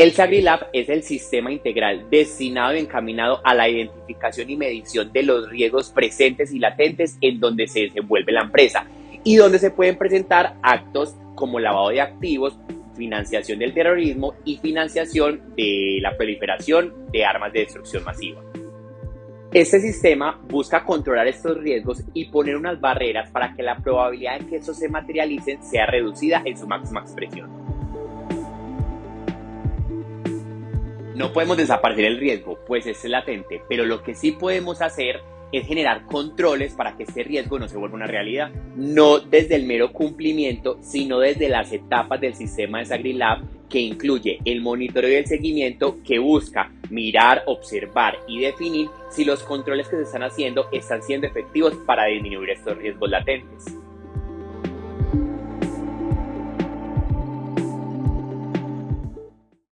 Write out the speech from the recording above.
El SagriLab es el sistema integral destinado y encaminado a la identificación y medición de los riesgos presentes y latentes en donde se desenvuelve la empresa y donde se pueden presentar actos como lavado de activos, financiación del terrorismo y financiación de la proliferación de armas de destrucción masiva. Este sistema busca controlar estos riesgos y poner unas barreras para que la probabilidad de que estos se materialicen sea reducida en su máxima expresión. No podemos desaparecer el riesgo, pues es latente, pero lo que sí podemos hacer es generar controles para que este riesgo no se vuelva una realidad, no desde el mero cumplimiento, sino desde las etapas del sistema de SagriLab que incluye el monitoreo y el seguimiento que busca mirar, observar y definir si los controles que se están haciendo están siendo efectivos para disminuir estos riesgos latentes.